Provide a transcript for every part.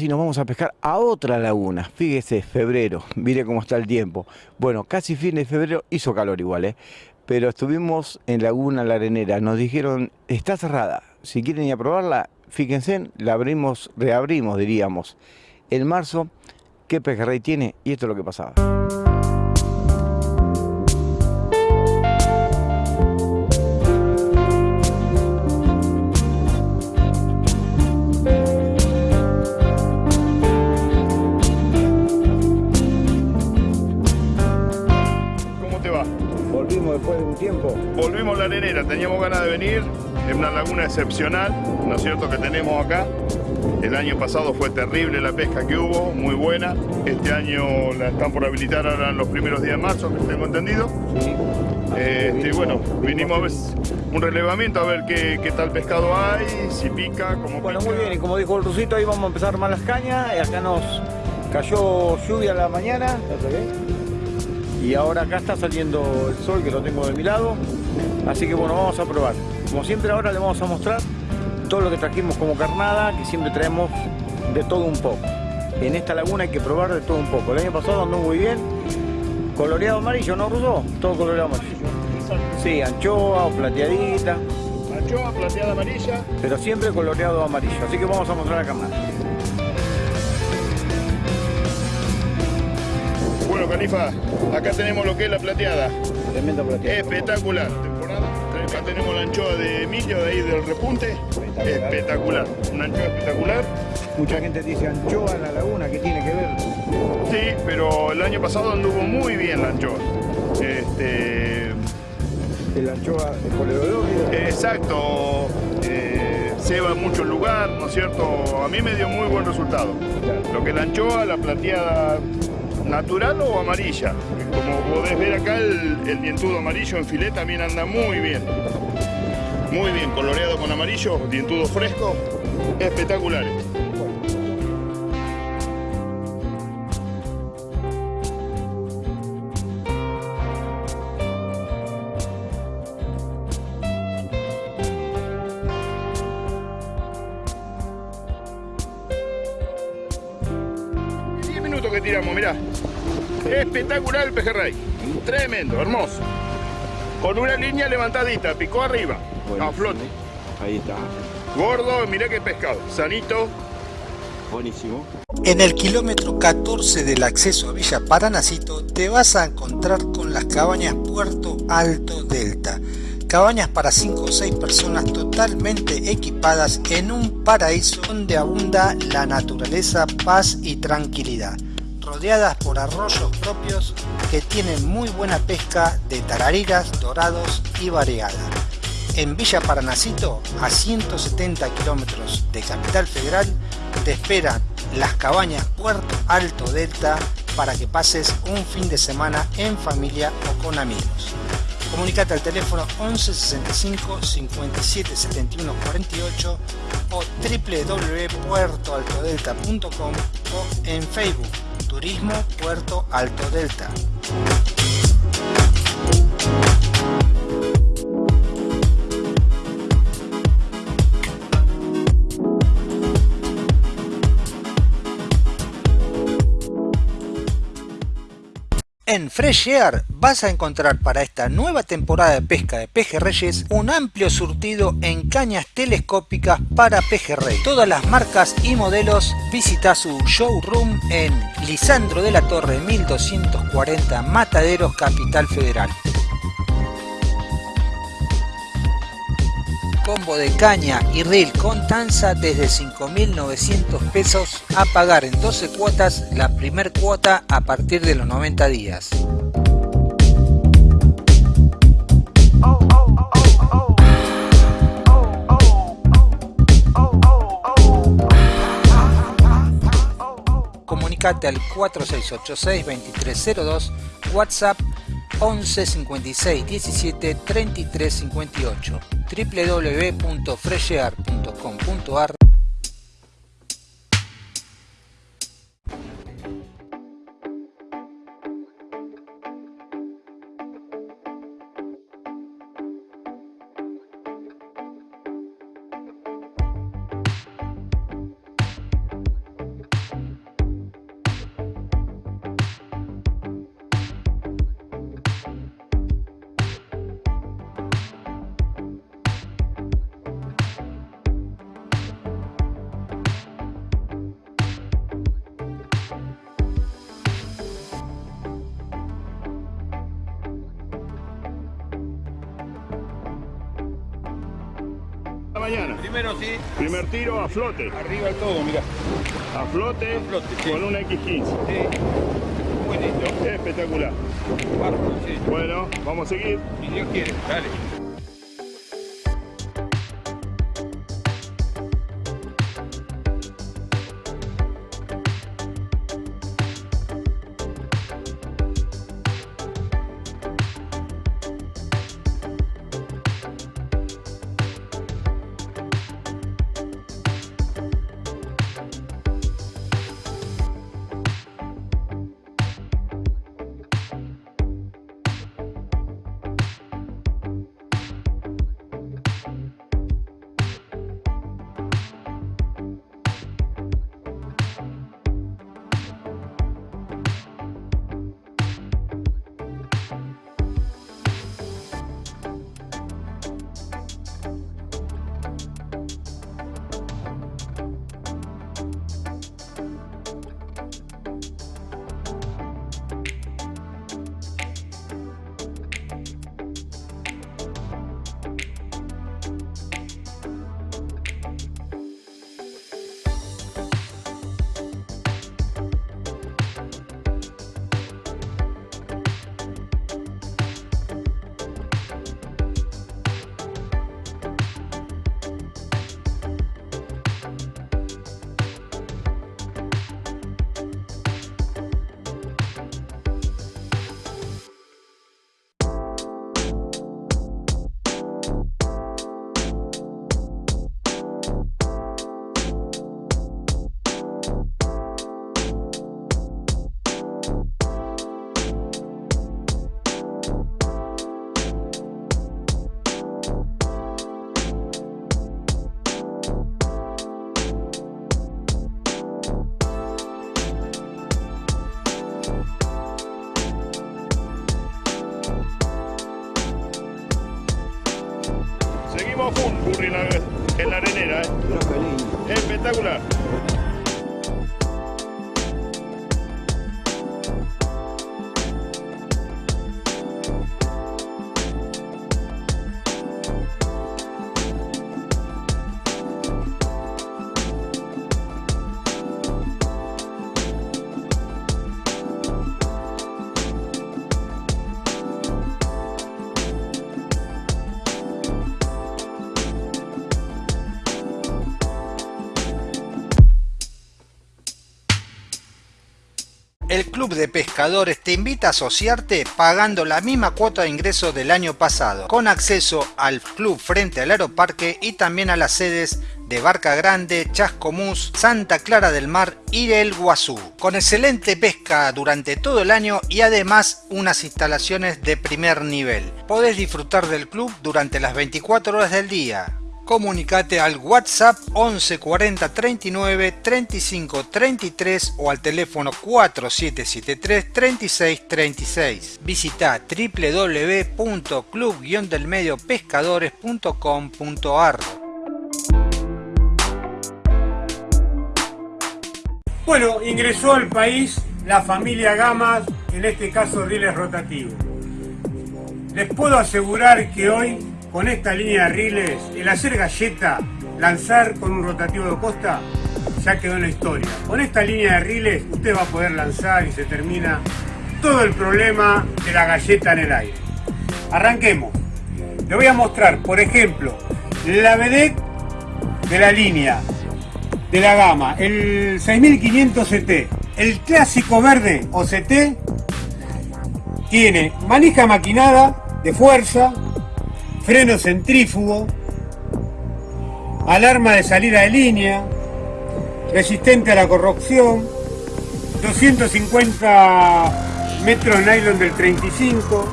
Si nos vamos a pescar a otra laguna, fíjese, febrero, mire cómo está el tiempo. Bueno, casi fin de febrero, hizo calor igual, ¿eh? pero estuvimos en Laguna La Arenera, nos dijeron, está cerrada, si quieren ir a probarla, fíjense, la abrimos, reabrimos, diríamos. En marzo, ¿qué pejerrey tiene? Y esto es lo que pasaba. Tiempo? Volvimos a la arenera, teníamos ganas de venir, es una laguna excepcional, ¿no es cierto?, que tenemos acá. El año pasado fue terrible la pesca que hubo, muy buena. Este año la están por habilitar ahora en los primeros días de marzo, que tengo entendido. Sí. Este, bueno, vinimos a ver un relevamiento, a ver qué, tal pescado hay, si pica, cómo Bueno, muy bien, y como dijo el Rusito, ahí vamos a empezar más las cañas. Y acá nos cayó lluvia a la mañana y ahora acá está saliendo el sol que lo tengo de mi lado así que bueno vamos a probar. Como siempre ahora le vamos a mostrar todo lo que trajimos como carnada que siempre traemos de todo un poco. En esta laguna hay que probar de todo un poco. El año pasado andó muy bien. Coloreado amarillo ¿no Ruso? todo coloreado amarillo. Sí, anchoa o plateadita. Anchoa, plateada amarilla. Pero siempre coloreado amarillo. Así que vamos a mostrar la carnada Bueno, Canifa, acá tenemos lo que es la plateada. Tremenda plateada. Espectacular. Acá tenemos la anchoa de Emilio, de ahí del repunte. Espectacular. Una anchoa espectacular. Mucha gente dice anchoa en la laguna, ¿qué tiene que ver? Sí, pero el año pasado anduvo muy bien la anchoa. Este... ¿El anchoa de Exacto. Eh, se va en muchos lugares, ¿no es cierto? A mí me dio muy buen resultado. Lo que la anchoa, la plateada natural o amarilla. Como podés ver acá, el, dientudo amarillo en filet también anda muy bien. Muy bien, coloreado con amarillo, dientudo fresco, espectacular. 10 minutos que tiramos, mirá. Espectacular el pejerrey. Tremendo, hermoso. Con una línea levantadita, picó arriba, a flote. Ahí está. Gordo, mirá qué pescado. Sanito. Buenísimo. En el kilómetro 14 del acceso a Villa Paranacito te vas a encontrar con las cabañas Puerto Alto Delta. Cabañas para 5 o 6 personas totalmente equipadas en un paraíso donde abunda la naturaleza, paz y tranquilidad rodeadas por arroyos propios que tienen muy buena pesca de tarariras, dorados y variada. En Villa Paranacito, a 170 kilómetros de Capital Federal, te esperan las cabañas Puerto Alto Delta para que pases un fin de semana en familia o con amigos. Comunicate al teléfono 11 65 57 71 48 o www.puertoaltodelta.com o en Facebook Turismo Puerto Alto Delta. En Fresh Air vas a encontrar para esta nueva temporada de pesca de pejerreyes un amplio surtido en cañas telescópicas para pejerrey. Todas las marcas y modelos visita su showroom en Lisandro de la Torre 1240 Mataderos Capital Federal. Combo de caña y reel con tanza desde 5.900 pesos a pagar en 12 cuotas la primer cuota a partir de los 90 días. Comunicate al 4686-2302, WhatsApp 11 56 17 33 58 www.freshear.com.ar a flote. Arriba el todo, mira. A flote, A flote, sí. con una X15. Sí. Muy lindo. Espectacular. Sí. Bueno, vamos a seguir. Si Dios quiere, dale. 带过来 de Pescadores te invita a asociarte pagando la misma cuota de ingreso del año pasado, con acceso al club frente al Aeroparque y también a las sedes de Barca Grande, Chascomús, Santa Clara del Mar y El Guazú, con excelente pesca durante todo el año y además unas instalaciones de primer nivel. Podés disfrutar del club durante las 24 horas del día, comunicate al WhatsApp 11 40 39 35 33 o al teléfono 4773 36 36. Visita www.club-delmediopescadores.com.ar Bueno, ingresó al país la familia Gamas, en este caso rieles rotativos. Les puedo asegurar que hoy, con esta línea de rieles, el hacer galleta, lanzar con un rotativo de costa, ya quedó en la historia. Con esta línea de rieles, usted va a poder lanzar y se termina todo el problema de la galleta en el aire. Arranquemos. Le voy a mostrar, por ejemplo, la vedette de la línea de la gama, el 6500 CT, el clásico verde o CT, tiene manija maquinada de fuerza, freno centrífugo, alarma de salida de línea, resistente a la corrupción, 250 metros nylon del 35,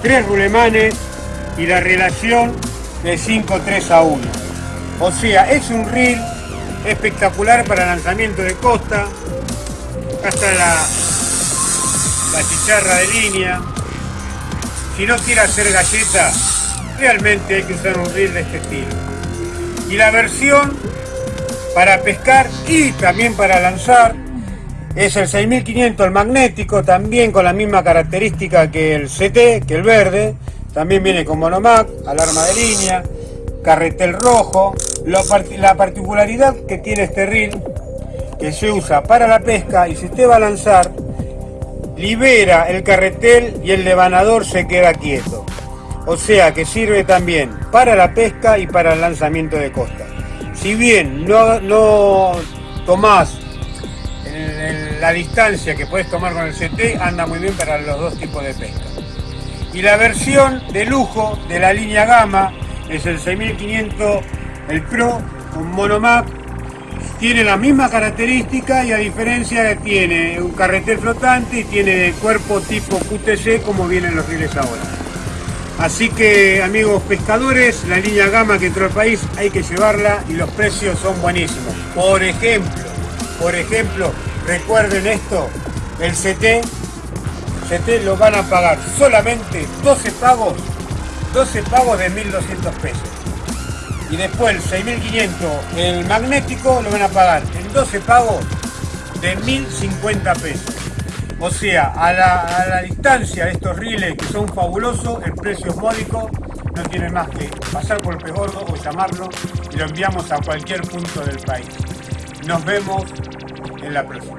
tres rulemanes y la relación de 5-3 a 1. O sea, es un reel espectacular para lanzamiento de costa. Acá está la, chicharra de línea. Si no quiere hacer galleta, realmente hay que usar un reel de este estilo. Y la versión para pescar y también para lanzar es el 6500 el magnético, también con la misma característica que el CT, que el verde. También viene con monomac, alarma de línea, carretel rojo, la particularidad que tiene este reel, que se usa para la pesca y si usted va a lanzar, libera el carretel y el levanador se queda quieto. O sea que sirve también para la pesca y para el lanzamiento de costa. Si bien no, no tomás la distancia que puedes tomar con el CT, anda muy bien para los dos tipos de pesca. Y la versión de lujo de la línea Gama es el 6500, el Pro con Monomap tiene la misma característica y a diferencia tiene un carretel flotante y tiene cuerpo tipo QTC como vienen los riles ahora. Así que amigos pescadores, la línea gama que entró al país hay que llevarla y los precios son buenísimos. Por ejemplo, por ejemplo, recuerden esto, el CT, CT lo van a pagar solamente 12 pagos, 12 pagos de 1.200 pesos y después el 6500 el magnético lo van a pagar en 12 pagos de 1050 pesos. O sea, a la, distancia de estos riles que son fabulosos, el precio es módico, no tiene más que pasar por el pegordo o llamarlo y lo enviamos a cualquier punto del país. Nos vemos en la próxima.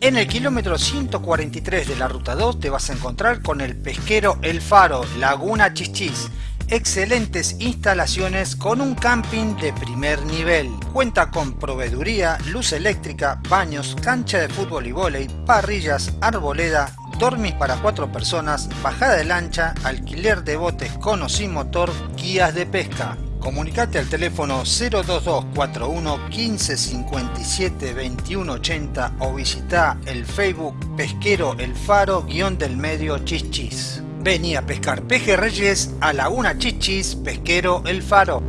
En el kilómetro 143 de la ruta 2 te vas a encontrar con el pesquero El Faro, Laguna Chichis excelentes instalaciones con un camping de primer nivel. Cuenta con proveeduría, luz eléctrica, baños, cancha de fútbol y vóley, parrillas, arboleda, dormis para cuatro personas, bajada de lancha, alquiler de botes con o sin motor, guías de pesca. Comunicate al teléfono 02241 1557 2180 o visita el Facebook Pesquero El Faro guion del medio Chichis. Venía a pescar pejerreyes a Laguna Chichis, Pesquero El Faro.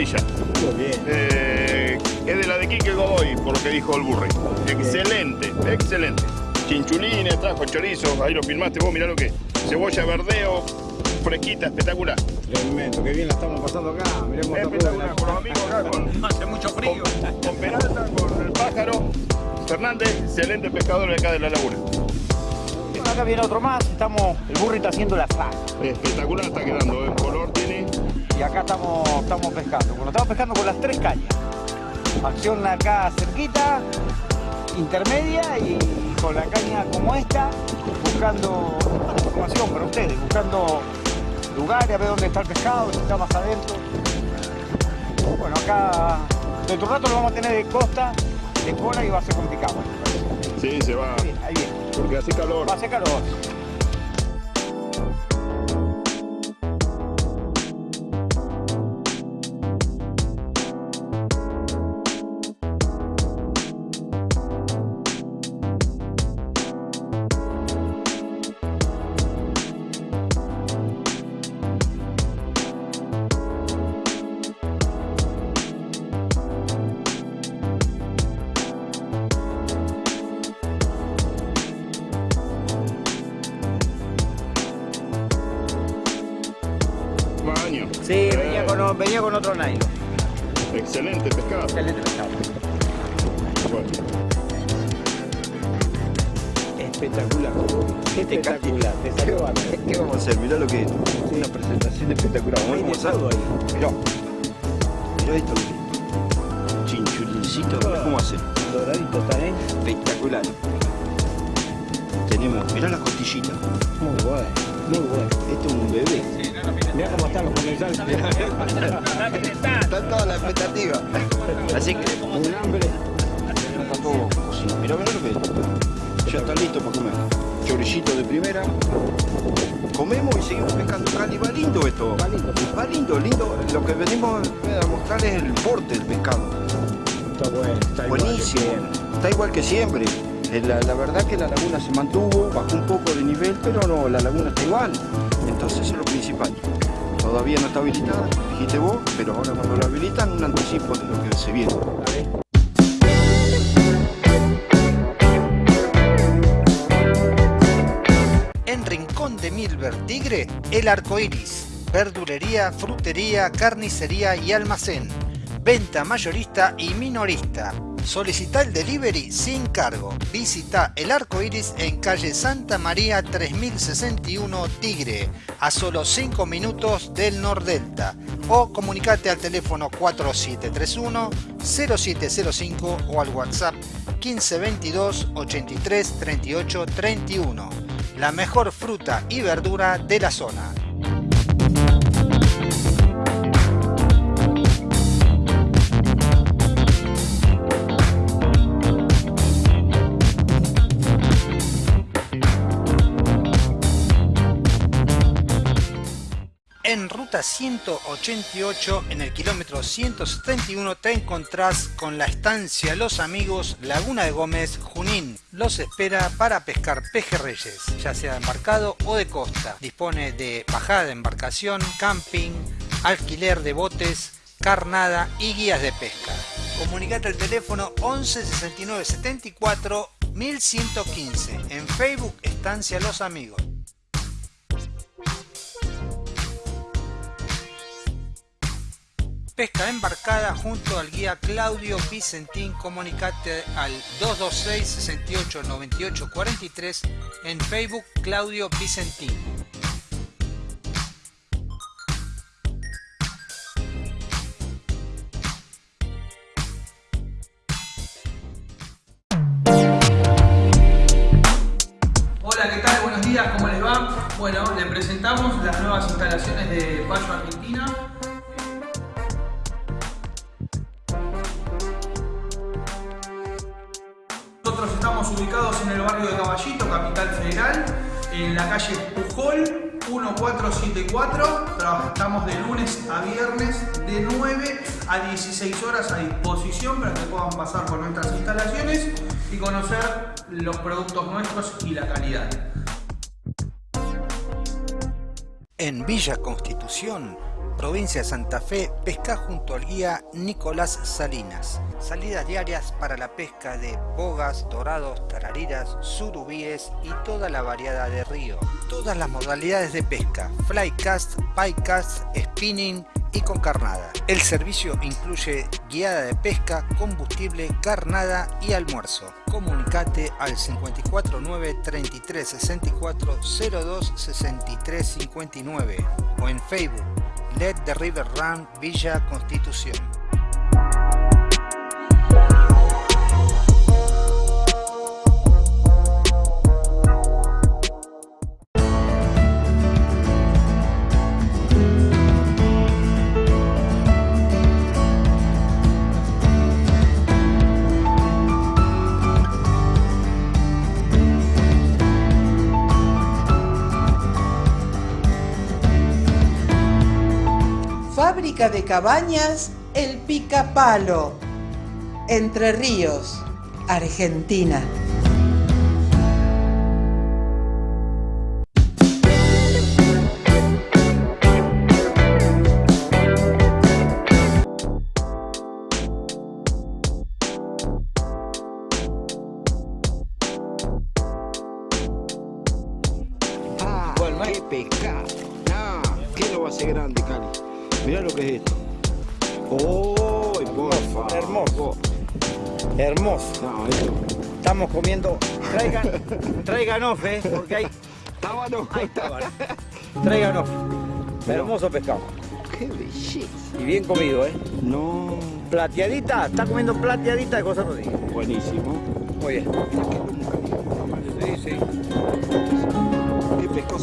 Eh, es de la de Quique Godoy, por lo que dijo el burre. Excelente, excelente. Chinchulines, trajo chorizo, ahí lo filmaste vos, mirá lo que Cebolla verdeo, fresquita, espectacular. Tremendo, qué bien la estamos pasando acá. Miremos espectacular, con los amigos acá, con, hace mucho frío. Con, Peralta, con el pájaro. Fernández, excelente pescador acá de la laguna. Acá viene otro más, estamos, el burro está haciendo la faja. Espectacular está quedando, tiene y acá estamos, estamos pescando. Bueno, estamos pescando con las tres cañas. Acción acá cerquita, intermedia y con la caña como esta, buscando información para ustedes, buscando lugares, a ver dónde está el pescado, si está más adentro. Bueno, acá dentro de rato lo vamos a tener de costa, de cola y va a ser complicado. Sí, se va. Ahí ahí viene. Porque hace calor. Va a hacer calor. Venía con, otro nylon. Excelente pescado. Excelente pescado. Bueno. Espectacular. Espectacular. Te salió ¿Qué vamos a hacer? Mirá lo que es. Una presentación espectacular. Vamos a hacer. Mirá. Mirá esto. Chinchulincito. ¿Cómo hacer? Doradito también. Espectacular. Tenemos, mirá las costillitas. Muy bueno, muy bueno. Esto es un bebé. Mirá cómo están los comensales. Está toda la expectativa. Así que. Un hambre. Está todo sí. Mira, mira lo que es. Ya está listo para comer. Chorillito de primera. Comemos y seguimos pescando. Cali, va lindo esto. Va lindo. Va lindo, lindo. Lo que venimos a mostrar es el porte del pescado. Está bueno, está igual que Buenísimo. siempre. Está igual que siempre. Eh, La, la verdad que la laguna se mantuvo, bajó un poco de nivel, pero no, la laguna está igual. Entonces eso es lo principal. Todavía no está habilitada, dijiste vos, pero ahora cuando la habilitan, un anticipo de lo que se viene. En Rincón de Milver Tigre, El Arco Iris. Verdulería, frutería, carnicería y almacén. Venta mayorista y minorista. Solicita el delivery sin cargo. Visita El Arco Iris en calle Santa María 3061 Tigre, a solo 5 minutos del Nordelta. O comunicate al teléfono 4731 0705 o al WhatsApp 1522 83 38 31 la mejor fruta y verdura de la zona. En ruta 188, en el kilómetro 171, te encontrás con la estancia Los Amigos, Laguna de Gómez, Junín. Los espera para pescar pejerreyes, ya sea de embarcado o de costa. Dispone de bajada de embarcación, camping, alquiler de botes, carnada y guías de pesca. Comunicate al teléfono 11 69 74 1115. En Facebook, Estancia Los Amigos. Pesca embarcada junto al guía Claudio Vicentín. Comunicate al 226 68 98 43 en Facebook Claudio Vicentín. Barrio de Caballito, Capital Federal, en la calle Pujol 1474. Trabajamos de lunes a viernes de 9 a 16 horas a disposición para que puedan pasar por nuestras instalaciones y conocer los productos nuestros y la calidad. En Villa Constitución, provincia de Santa Fe, pesca junto al guía Nicolás Salinas. Salidas diarias para la pesca de bogas, dorados, tarariras, surubíes y toda la variedad de río. Todas las modalidades de pesca, flycast, piecast, spinning y con carnada. El servicio incluye guiada de pesca, combustible, carnada y almuerzo. Comunicate al 549 33 64 02 63 59 o en Facebook Let the River Run Villa Constitución. Fábrica de cabañas El Picapalo. Entre Ríos, Argentina. Ah, qué pescado. Ah, ¿qué lo va a grande, Cali? Mirá lo que es esto. ¡Oh, hermoso. Hermoso. No. Estamos comiendo. Traigan, traigan off, eh, porque hay. Tábano. Vale. Traigan off. Hermoso pescado. ¡Qué belleza! Y bien comido, eh. No, Plateadita, está comiendo plateadita de cosas digo. buenísimo. Muy bien. Sí, sí. ¡Qué pescado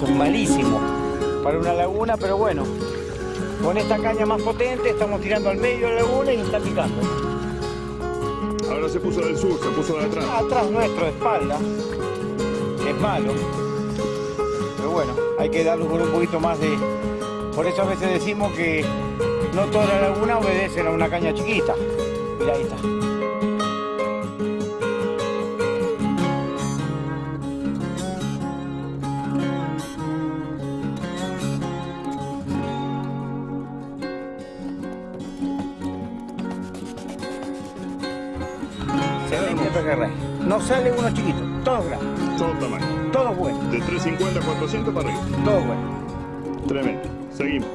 de planchó, que eso es malísimo para una laguna, pero bueno, con esta caña más potente estamos tirando al medio de la laguna y está picando. Ahora se puso del sur, se puso de atrás. Atrás nuestro, de espalda, es malo, pero bueno, hay que darle un poquito más de... Por eso a veces decimos que no toda la laguna obedecen a una caña chiquita. Mira, ahí está. No sale uno chiquito, todos grandes, Todo tamaño. todos buenos, De 350 a 400 para arriba. todos buenos. Tremendo. Seguimos.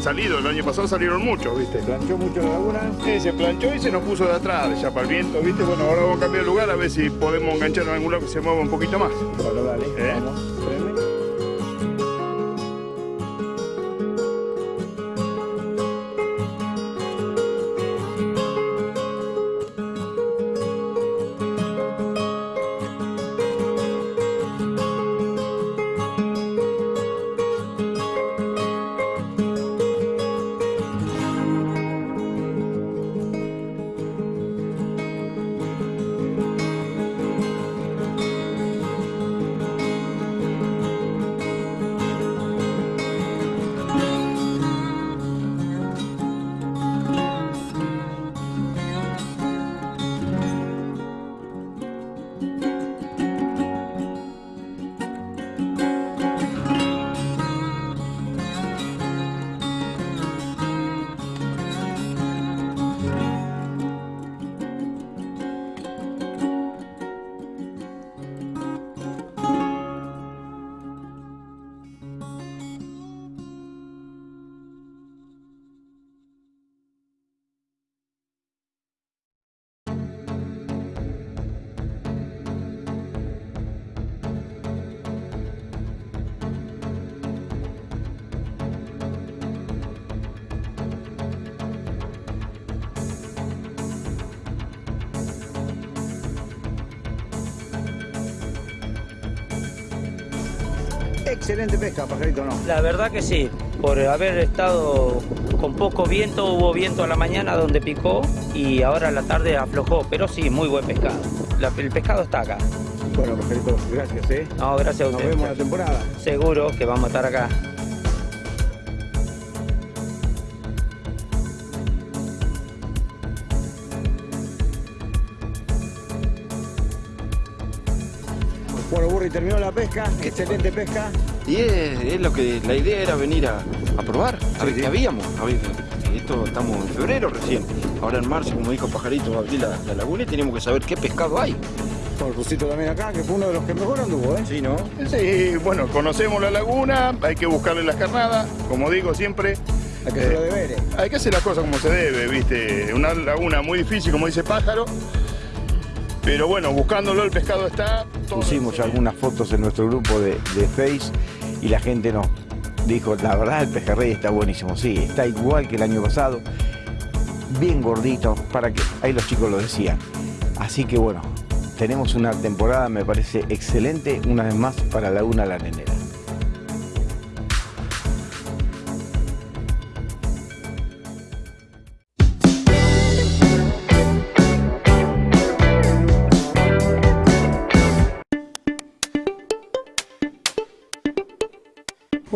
Han salido, el año pasado salieron muchos, ¿viste? Planchó mucho la laguna. Sí, se planchó y se nos puso de atrás, ya para el viento, ¿viste? Bueno, ahora vamos a cambiar de lugar a ver si podemos enganchar en algún lado que se mueva un poquito más. Bueno, dale, ¿Eh? vamos, Excelente pesca, pajarito, ¿no? La verdad que sí, por haber estado con poco viento, hubo viento a la mañana donde picó y ahora a la tarde aflojó, pero sí, muy buen pescado. La- el pescado está acá. Bueno, pajarito, gracias, ¿eh? No, gracias a Nos ustedes. vemos la temporada. Seguro que vamos a estar acá. Pesca, excelente pesca. Y es, es lo que la idea era venir a, a probar, a ver sí. qué habíamos. A ver, esto estamos en febrero recién. Ahora en marzo, como dijo Pajarito, abrí la, la laguna y tenemos que saber qué pescado hay. Con el Rusito también acá, que fue uno de los que mejor anduvo, ¿eh? Sí, ¿no? Sí, bueno, conocemos la laguna, hay que buscarle las carnadas, como digo siempre. Hay que hacer los eh, deberes. Hay que hacer las cosas como se debe, ¿viste? Una laguna muy difícil, como dice Pájaro. Pero bueno, buscándolo el pescado está. Pusimos algunas fotos en nuestro grupo de, de Face y la gente nos dijo, la verdad el pejerrey está buenísimo. Sí, está igual que el año pasado, bien gordito, para que, ahí los chicos lo decían. Así que bueno, tenemos una temporada, me parece excelente, una vez más para Laguna La Nenera.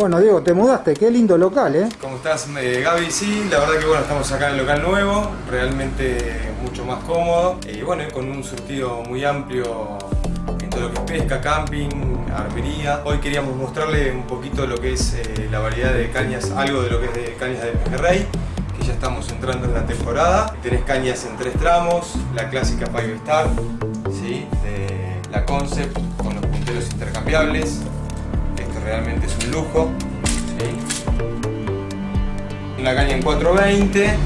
Bueno, Diego, te mudaste, qué lindo local, ¿eh? ¿Cómo estás, eh, Gaby? Sí, la verdad que bueno, estamos acá en el local nuevo, realmente mucho más cómodo y bueno, con un surtido muy amplio en todo lo que es pesca, camping, armería. Hoy queríamos mostrarle un poquito lo que es eh, la variedad de cañas, algo de lo que es de cañas de pejerrey, que ya estamos entrando en la temporada. Tenés cañas en tres tramos, la clásica Five Star, ¿sí? la Concept con los punteros intercambiables. Realmente es un lujo. ¿sí? Una caña en 420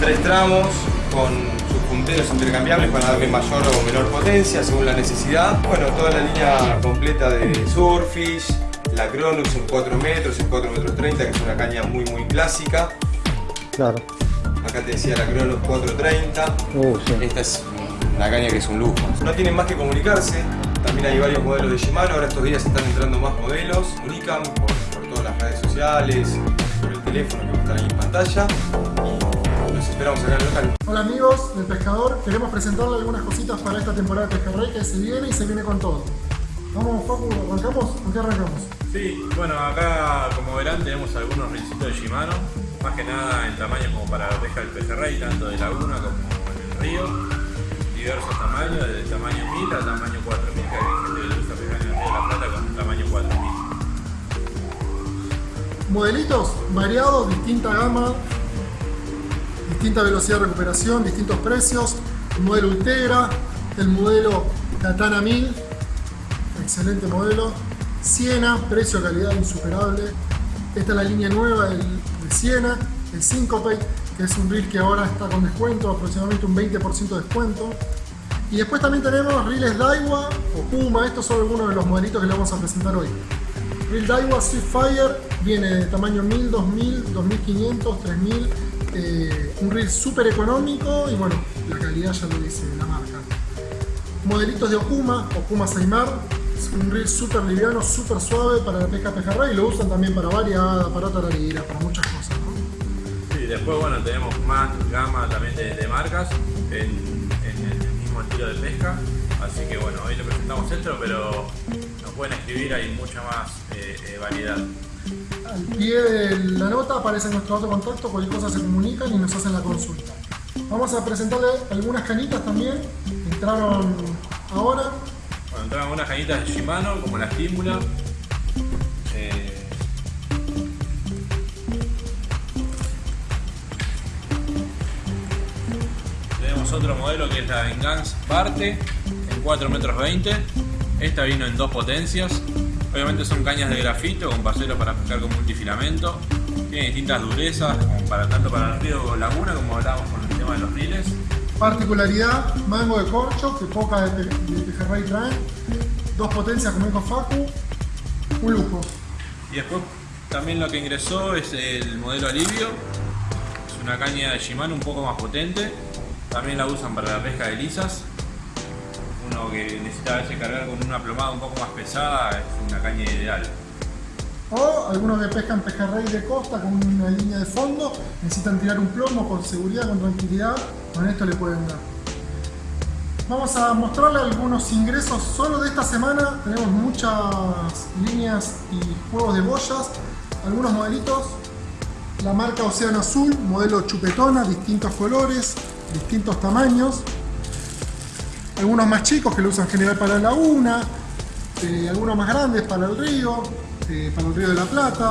tres tramos con sus punteros intercambiables para darle mayor o menor potencia según la necesidad. Bueno, toda la línea completa de Surfish, la Cronux en 4 metros, en 4 metros 30, que es una caña muy muy clásica. Claro. Acá te decía la Cronux 430. Uh, sí. Esta es una caña que es un lujo. No tienen más que comunicarse. También hay varios modelos de Shimano. Ahora estos días están entrando más modelos. Comunican por, por todas las redes sociales, por el teléfono que va a estar ahí en pantalla. Y los esperamos acá en el local. Hola amigos del pescador, queremos presentarle algunas cositas para esta temporada de Pejerrey que se viene y se viene con todo. Vamos, Facu, ¿arrancamos? ¿Con qué arrancamos? Sí, bueno, acá como verán tenemos algunos rilcitos de Shimano, más que nada en tamaño como para la pesca del pejerrey, tanto de laguna como en el río, diversos tamaños, desde el tamaño 1000 al tamaño 4000, que hay gente que le pescar en el río de la Plata con un tamaño 4000. Modelitos variados, distinta gama, distinta velocidad de recuperación, distintos precios, el modelo Ultegra, el modelo Katana 1000, excelente modelo, Siena, precio calidad insuperable, esta es la línea nueva de Siena, el Syncope, que es un reel que ahora está con descuento, aproximadamente un 20% de descuento, y después también tenemos reels Daiwa o Puma, estos son algunos de los modelitos que le vamos a presentar hoy. Reel Daiwa Fire viene de tamaño 1000, 2000, 2500, 3000, eh, un reel súper económico y bueno, la calidad ya lo dice la marca. Modelitos de Okuma, Okuma Saimar, un reel súper liviano, súper suave para la pesca pejerrey y lo usan también para variada, para tararira, para muchas cosas. Sí, después bueno, tenemos más gama también de, de marcas en, en el mismo estilo de pesca, así que bueno, hoy le presentamos esto, pero nos pueden escribir, hay mucha más eh, eh, variedad. Al pie de la nota aparece nuestro otro contacto, cualquier cosa se comunican y nos hacen la consulta. Vamos a presentarle algunas canitas también, entraron ahora. Bueno, entraron unas cañitas de Shimano, como la estímula. Tenemos otro modelo que es la Vengeance Parte, en 4 metros 20. Esta vino en dos potencias. Obviamente son cañas de grafito con paseros para pescar con multifilamento. Tiene distintas durezas, para, tanto para el río o laguna, como hablábamos con el tema de los riles. Particularidad, mango de corcho, que poca de, de pejerrey traen. Dos potencias como dijo Facu, un lujo. Y después también lo que ingresó es el modelo Alivio. Es una caña de Shimano un poco más potente. También la usan para la pesca de lisas. Uno que necesita a cargar con una plomada un poco más pesada es una caña ideal. O algunos que pescan pejerrey de costa con una línea de fondo, necesitan tirar un plomo con seguridad, con tranquilidad, con esto le pueden dar. Vamos a mostrarle algunos ingresos solo de esta semana. Tenemos muchas líneas y juegos de boyas, algunos modelitos. La marca Océano Azul, modelo chupetona, distintos colores, distintos tamaños. Algunos más chicos que lo usan en general para la laguna, eh, algunos más grandes para el río, eh, para el río de la Plata.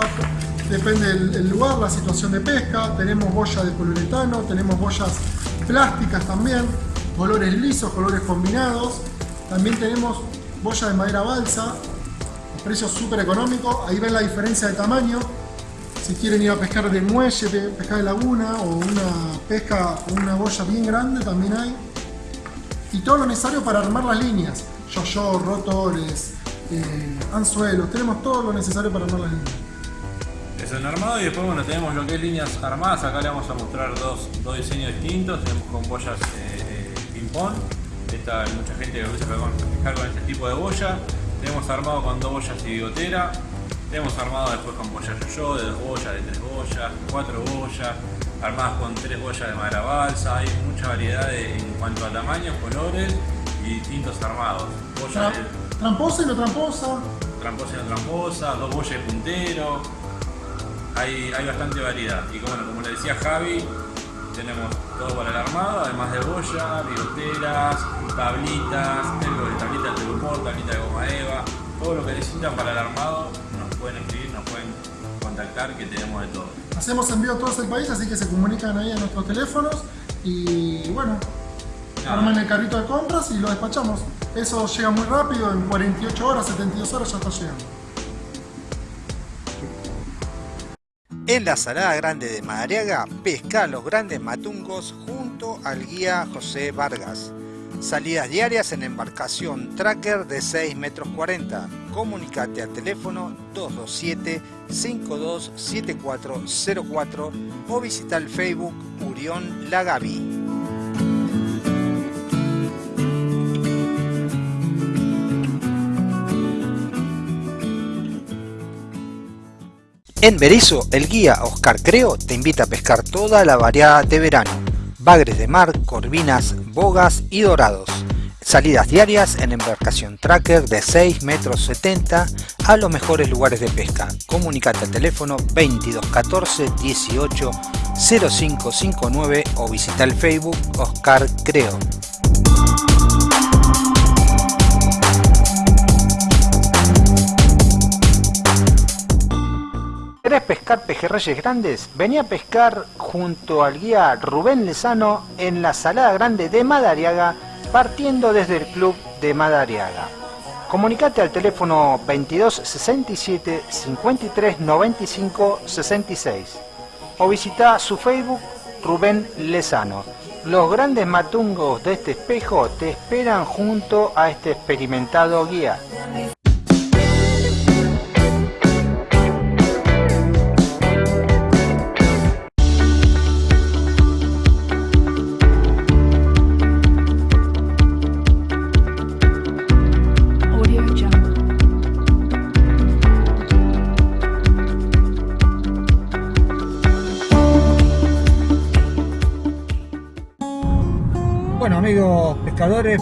Depende del, lugar, la situación de pesca. Tenemos boya de poliuretano, tenemos boyas plásticas también, colores lisos, colores combinados. También tenemos boya de madera balsa, precios súper económicos. Ahí ven la diferencia de tamaño. Si quieren ir a pescar de muelle, pe- pescar de laguna o una pesca una boya bien grande, también hay. Y todo lo necesario para armar las líneas. Yo-yo, rotores, eh, anzuelos. Tenemos todo lo necesario para armar las líneas. Eso en armado y después bueno tenemos lo que es líneas armadas. Acá le vamos a mostrar dos, dos diseños distintos. Tenemos con boyas eh, ping-pong. Esta mucha gente que pescar con- pescar con este tipo de boya. Tenemos armado con dos boyas y bigotera. Tenemos armado después con boyas yo de dos boyas, de tres boyas, cuatro boyas, armadas con tres boyas de madera balsa. Hay mucha variedad de- en cuanto a tamaños, colores y distintos armados. De Tra- Tramposa y no tramposa. tramposa y no tramposa, dos boyas de puntero. Hay, hay bastante variedad. Y bueno, como le decía Javi, tenemos todo para el armado, además de boya, bigoteras, tablitas, tengo de tablita de humor, tablita de goma eva, todo lo que necesitan para el armado pueden escribir, nos pueden contactar que tenemos de todo. Hacemos envío a todo el país, así que se comunican ahí a nuestros teléfonos y bueno, arman el carrito de compras y lo despachamos. Eso llega muy rápido, en 48 horas, 72 horas ya está llegando. En la Salada Grande de Madariaga, pesca los grandes matungos junto al guía José Vargas. Salidas diarias en embarcación tracker de 6 metros 40. Comunicate al teléfono 227-527404 o visita el Facebook Urión Lagavi. En Berizo, el guía Oscar Creo te invita a pescar toda la variada de verano. Bagres de mar, corvinas, bogas y dorados. Salidas diarias en embarcación tracker de 6 metros 70 a los mejores lugares de pesca. Comunicate al teléfono 2214 18 0559 o visita el Facebook Oscar Creo. ¿Querés pescar pejerreyes grandes? Vení a pescar junto al guía Rubén Lezano en la Salada Grande de Madariaga, partiendo desde el Club de Madariaga. Comunicate al teléfono 22 67 53 95 66 o visita su Facebook Rubén Lezano. Los grandes matungos de este espejo te esperan junto a este experimentado guía.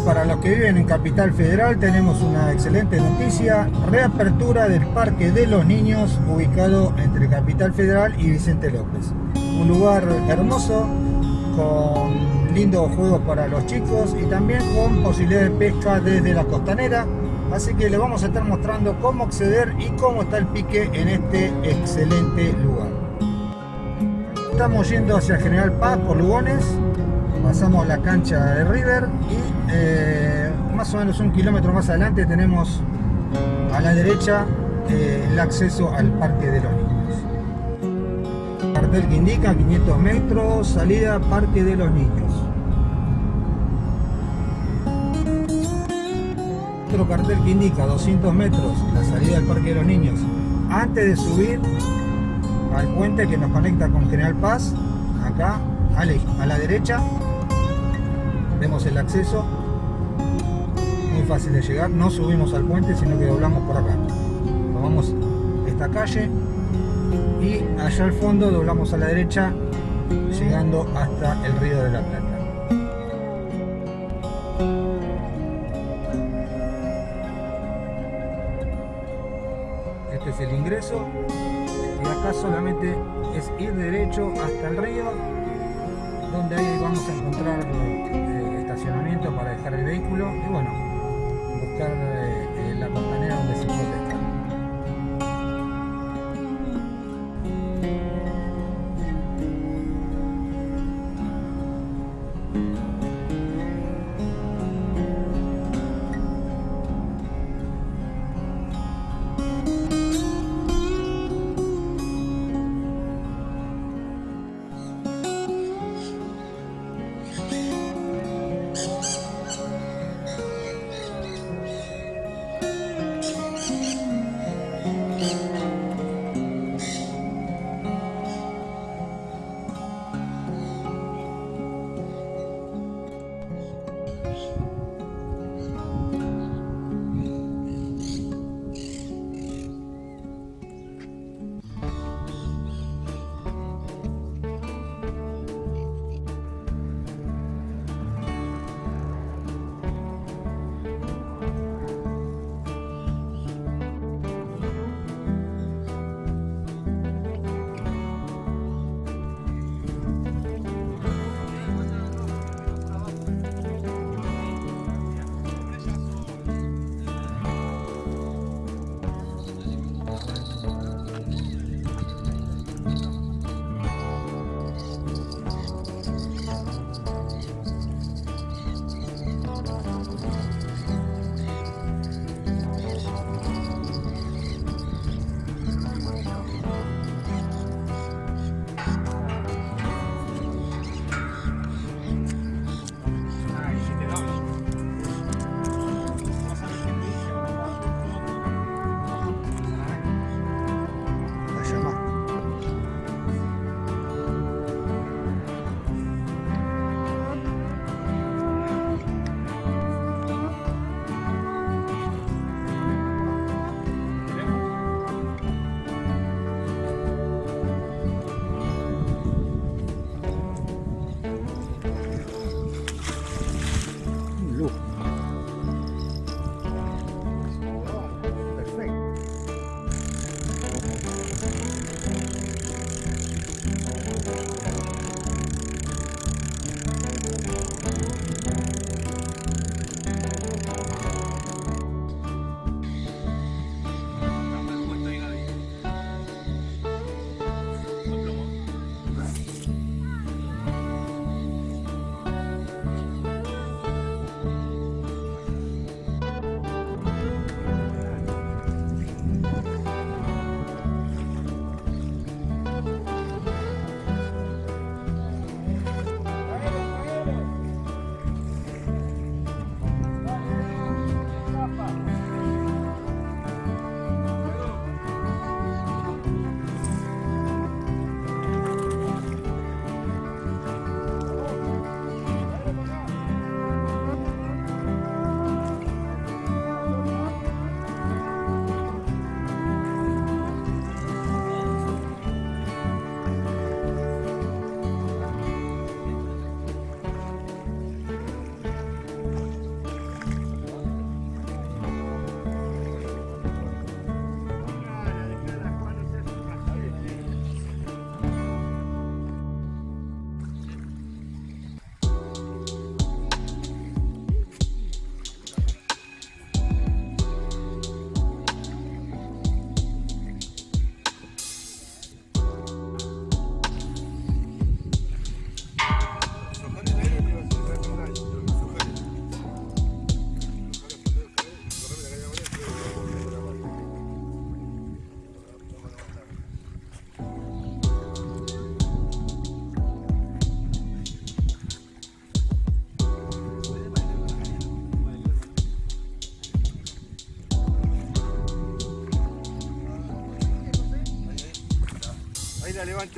Para los que viven en Capital Federal tenemos una excelente noticia, reapertura del Parque de los Niños ubicado entre Capital Federal y Vicente López. Un lugar hermoso, con lindos juegos para los chicos y también con posibilidad de pesca desde la costanera. Así que les vamos a estar mostrando cómo acceder y cómo está el pique en este excelente lugar. Estamos yendo hacia General Paz por Lugones, pasamos la cancha de River y eh, más o menos un kilómetro más adelante tenemos a la derecha eh, el acceso al Parque de los Niños. Cartel que indica 500 metros, salida Parque de los Niños. Otro cartel que indica 200 metros, la salida del Parque de los Niños. Antes de subir al puente que nos conecta con General Paz, acá a a la derecha vemos el acceso. Muy fácil de llegar. No subimos al puente sino que doblamos por acá. Tomamos esta calle y allá al fondo doblamos a la derecha llegando hasta el río de la Plata. Este es el ingreso. Y acá solamente es ir derecho hasta el río donde ahí vamos a encontrar eh, para dejar el vehículo y bueno, buscar eh, Ahí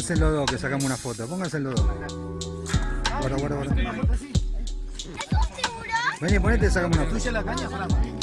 Pónganse los dos que sacamos una foto. Pónganse los dos. Guarda, guarda, guarda. Vení, ponete y sacamos una foto.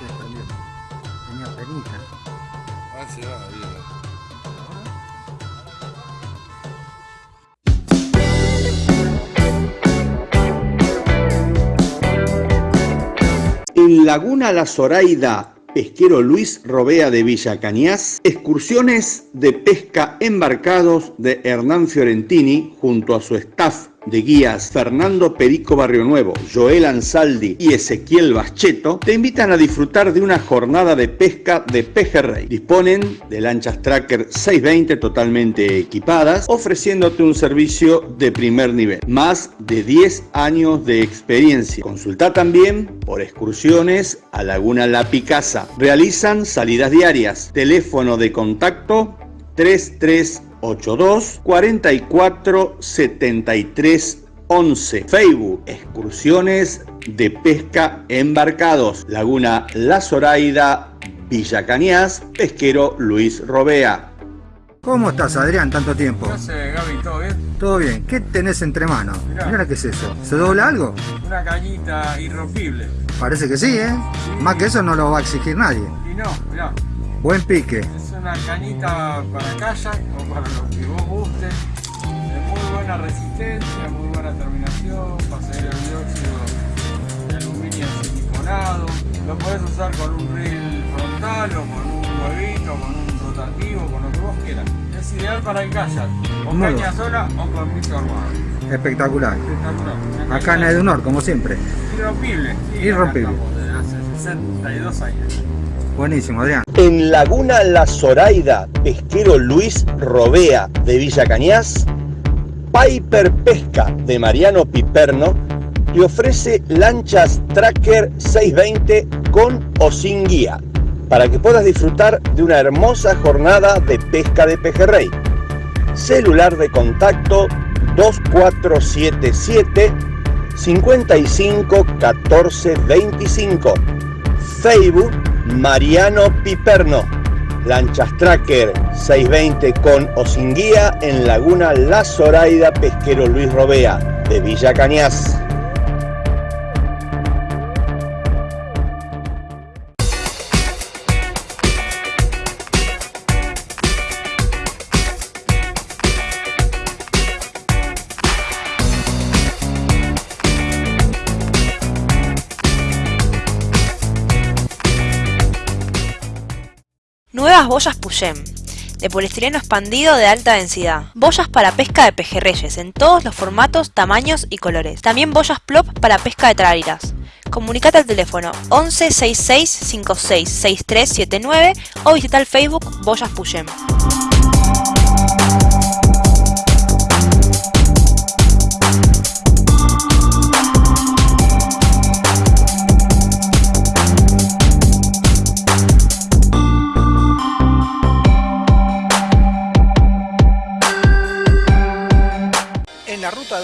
Se. Tenía penita. Ah, se va, bien. En Laguna La Zoraida, pesquero Luis Robea de Villa Cañas, excursiones de pesca embarcados de Hernán Fiorentini junto a su staff de guías Fernando Perico Barrio Nuevo, Joel Ansaldi y Ezequiel Bascheto te invitan a disfrutar de una jornada de pesca de pejerrey. Disponen de lanchas Tracker 620 totalmente equipadas, ofreciéndote un servicio de primer nivel. Más de 10 años de experiencia. Consulta también por excursiones a Laguna La Picasa. Realizan salidas diarias. Teléfono de contacto 3382 44 73 11. Facebook, excursiones de pesca embarcados. Laguna La Zoraida, Villa Cañas, pesquero Luis Robea. ¿Cómo estás, Adrián? Tanto tiempo. ¿Qué hace, Gaby? ¿Todo bien? Todo bien. ¿Qué tenés entre manos? Mirá. Mira qué es eso. ¿Se dobla algo? Una cañita irrompible. Parece que sí, ¿eh? Más que eso no lo va a exigir nadie. Y no, mirá, Buen pique. es una cañita para kayak o para lo que vos guste. De muy buena resistencia, muy buena terminación, para salir el dióxido de aluminio siliconado. Lo podés usar con un reel frontal o con un huevito, con un rotativo, con lo que vos quieras. Es ideal para el kayak, con Muy caña sola o con micro armado. Espectacular. Espectacular. Acá en Edunor, como siempre. Irrompible. Sí, Irrompible. Acá estamos Desde hace 62 años. Buenísimo, Adrián. En Laguna La Zoraida, pesquero Luis Robea de Villa Cañas, Piper Pesca de Mariano Piperno te ofrece lanchas Tracker 620 con o sin guía para que puedas disfrutar de una hermosa jornada de pesca de pejerrey. Celular de contacto 2477 55 14 25. Facebook Mariano Piperno. Lanchas Tracker 620 con o sin guía en Laguna La Zoraida Pesquero Luis Robea de Villa Cañas. Boyas Puyem, de poliestireno expandido de alta densidad. Boyas para pesca de pejerreyes en todos los formatos, tamaños y colores. También boyas plop para pesca de trariras. Comunicate al teléfono 11 66 56 6379 o visita el Facebook Boyas Puyem.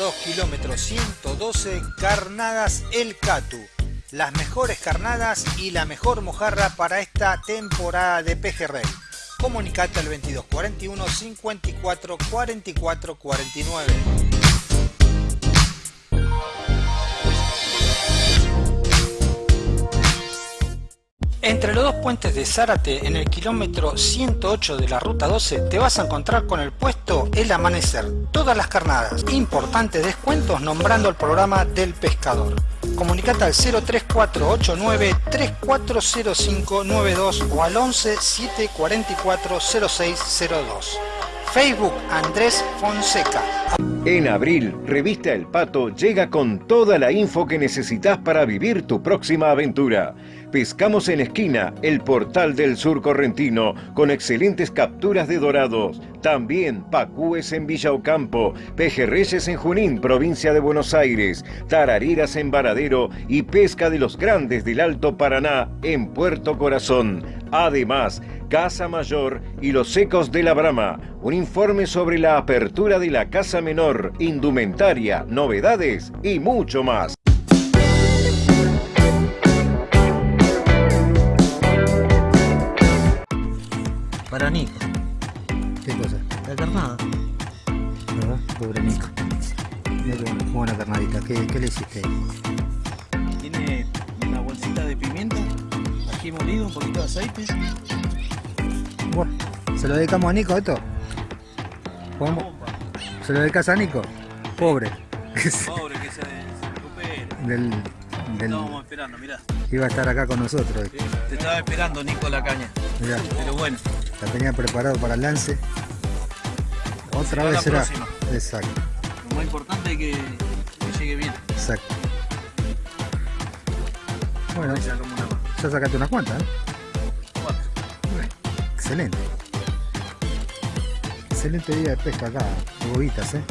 2, kilómetro 112, Carnadas El Catu. Las mejores carnadas y la mejor mojarra para esta temporada de pejerrey. Comunicate al 2241 54 44 49. Entre los dos puentes de Zárate, en el kilómetro 108 de la ruta 12, te vas a encontrar con el puesto El Amanecer. Todas las carnadas. Importantes descuentos nombrando el programa del pescador. Comunicate al 03489 340592 o al 11 744 0602. Facebook Andrés Fonseca. En abril, Revista El Pato llega con toda la info que necesitas para vivir tu próxima aventura. Pescamos en Esquina, el portal del sur correntino, con excelentes capturas de dorados. También pacúes en Villa Ocampo, pejerreyes en Junín, provincia de Buenos Aires, tarariras en Varadero y pesca de los grandes del Alto Paraná en Puerto Corazón. Además, Casa Mayor y los secos de la Brama. Un informe sobre la apertura de la Casa Menor, indumentaria, novedades y mucho más. Para Nico. ¿Qué cosa? La carnada. ¿Verdad? Pobre Nico. Buena carnadita. ¿Qué, qué le hiciste ahí? Tiene una bolsita de pimienta, ají molido, un poquito de aceite. ¿Se lo dedicamos a Nico esto? ¿Cómo? ¿Se lo dedicas a Nico? Pobre. Pobre que se, recupere. Del, del, Estábamos esperando, mirá. iba a estar acá con nosotros. Te estaba esperando Nico la caña. Mirá, Pero bueno, la tenía preparado para el lance. Otra Será vez la será. próxima. Exacto, lo más importante es que, que llegue bien. exacto. Bueno, ya sacaste unas cuantas, ¿eh? Excelente. Excelente día de pesca acá, bobitas, ¿eh?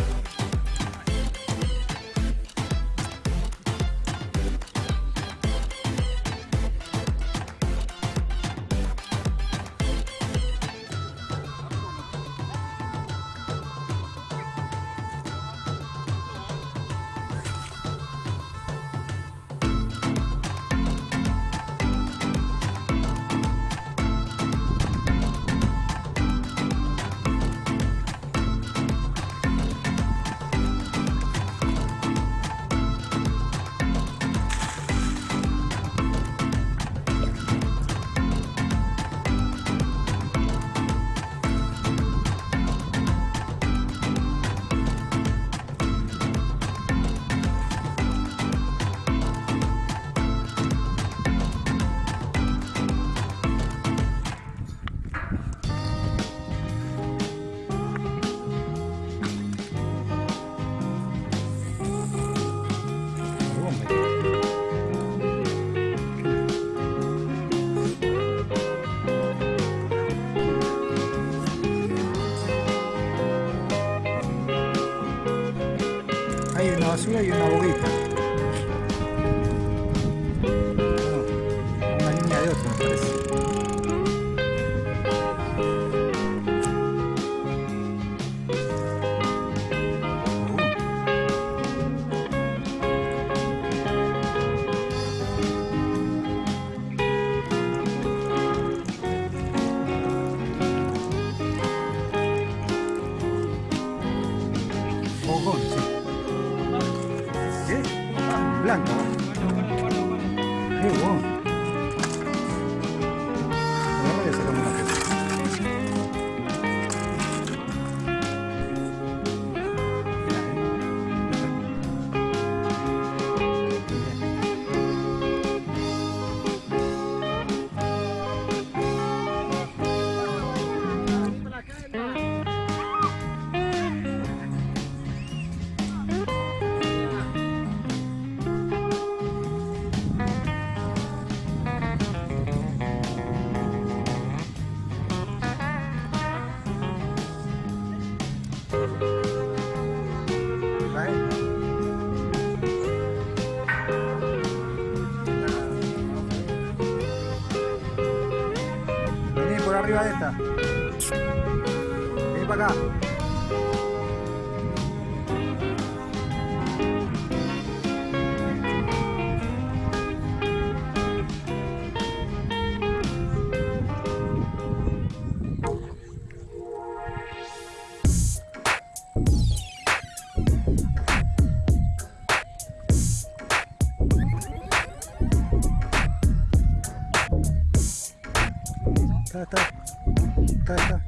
Está.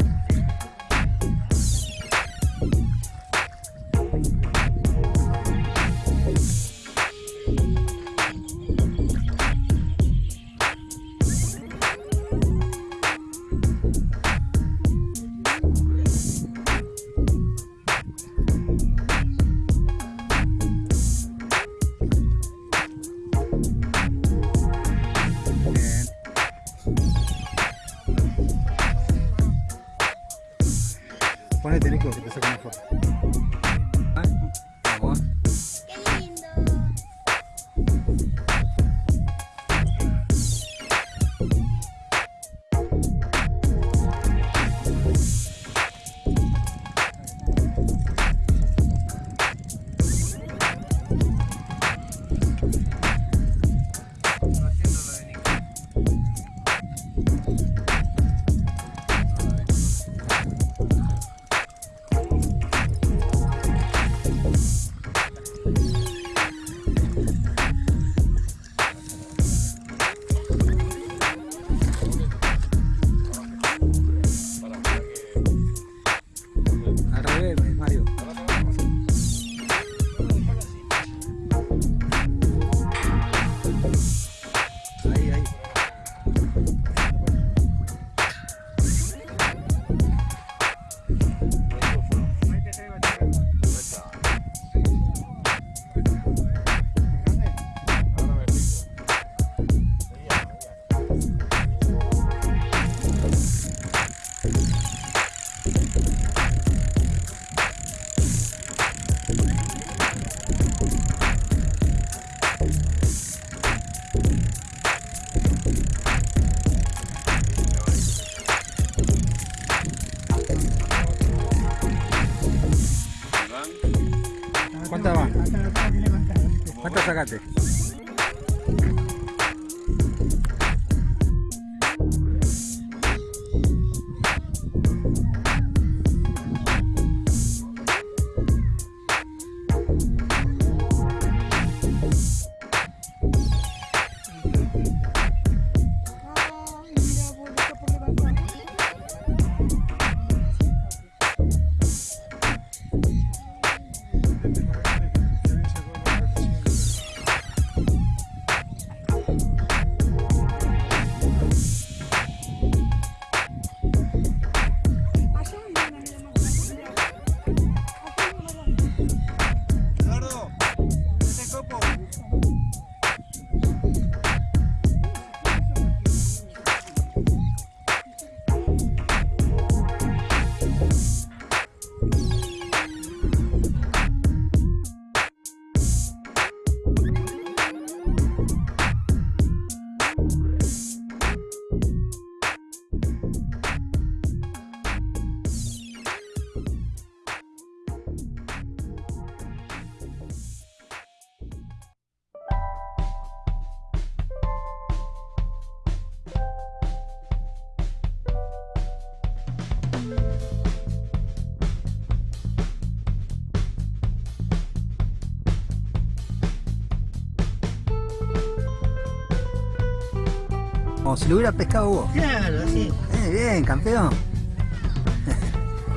Como si lo hubiera pescado vos. Claro, sí. Eh, bien, campeón.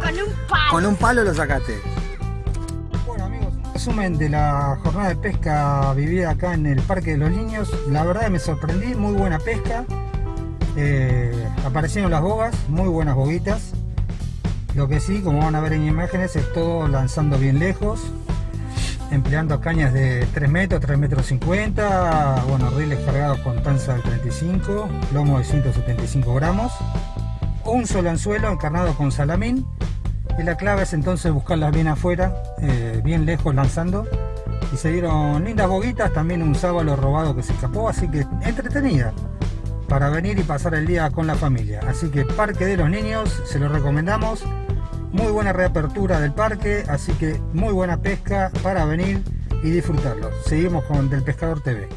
Con un palo. Con un palo lo sacaste. Bueno amigos, resumen de la jornada de pesca vivida acá en el Parque de los Niños. La verdad que me sorprendí, muy buena pesca. Eh, aparecieron las bogas, muy buenas boguitas. Lo que sí, como van a ver en imágenes, es todo lanzando bien lejos. Empleando cañas de 3 metros, 3 metros 50. Bueno, riles cargados con tanza de 35, lomo de 175 gramos. Un solo anzuelo encarnado con salamín Y la clave es entonces buscarlas bien afuera, eh, bien lejos lanzando. Y se dieron lindas boguitas, también un sábalo robado que se escapó, así que entretenida para venir y pasar el día con la familia. Así que Parque de los Niños, se lo recomendamos. Muy buena reapertura del parque, así que muy buena pesca para venir y disfrutarlo. Seguimos con Del Pescador TV.